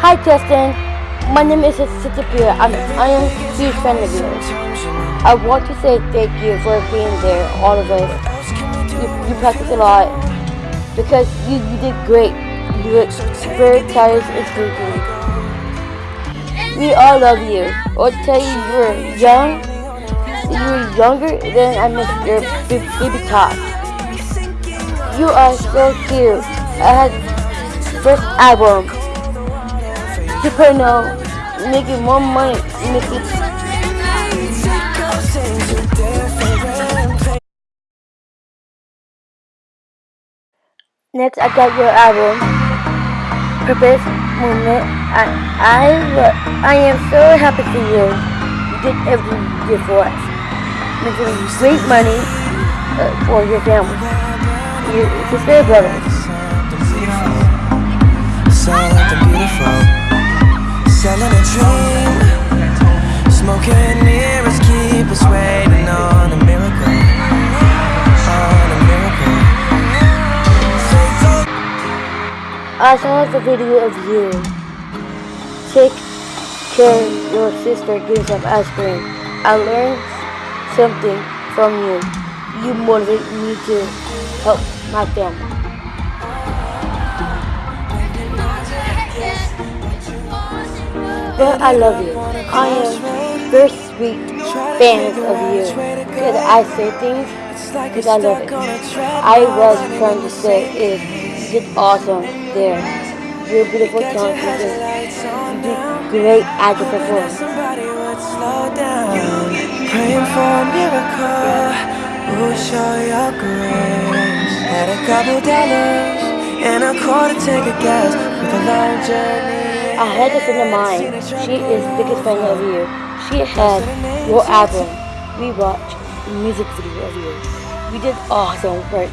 Hi Justin, my name is Sitapia. I'm I am a huge fan of yours. I want to say thank you for being there, all of us. You, you a lot because you, you did great. You look very tired and sleepy. We all love you. I'll tell you, you were young. You were younger than I missed your baby talk. You are so cute. I had first album. Super no, making more money, making. Next, I got your album, Purpose Movement. I, I, I am so happy for you. You did everything you did for us, making great money uh, for your family, your sister and brothers. Something beautiful selling a dream Smoking mirrors keep us waiting on a miracle On a miracle I saw the video of you take care your sister getting some cream. I learned something from you. You motivate me to help my family. But I love you. I am very sweet fan of you. Because I say things because I love it. I was trying to say is just awesome there. You're beautiful, talented, you do great at the performance. Praying for a miracle, we'll show your grace. Had a couple dollars and a quarter take a guess with a long journey. I had this in mind. She is the biggest fan of you. She had your album. We watched the music video of you. We did awesome work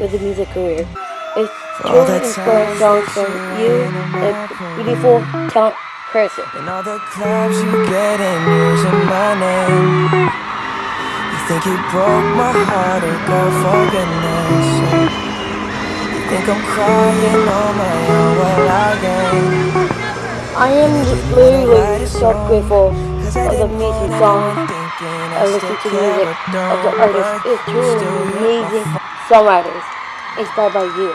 with the music career. It's oh, truly inspiring songs from you, a beautiful, talent person. And all the clubs you get in using my name. You think you broke my heart, oh girl, for goodness. You think I'm crying on my own, well I ain't. I am literally so grateful for the amazing song I listen to music of the artist. It's truly amazing songwriters inspired by you.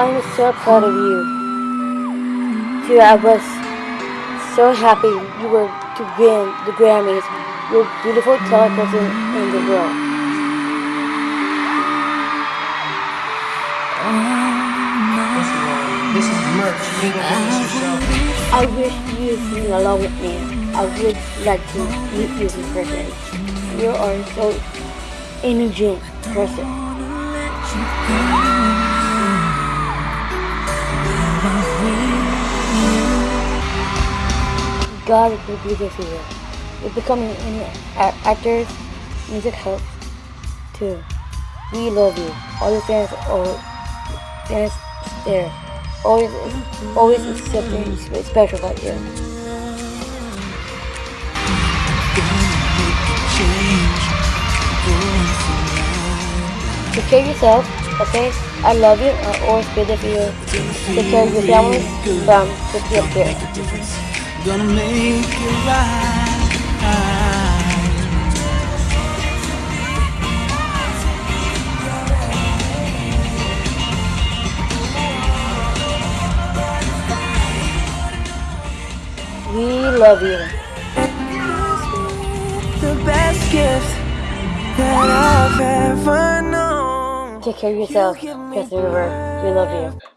I'm so proud of you. Too, I was so happy you were to win the Grammys. You're beautiful talent person in the world. I wish you sing along with me. I would like to meet you in person. You are so energetic person. God will be there for you. With becoming an actor, music helps too. We love you. All your fans are fans there always always something special about you. Take care of yourself, okay? I love you. I'll always be there for you. Take care of your family the up there. Gonna make it right. Love you. The best gift that I've ever known. Take care of yourself, Justin Bieber. We love you.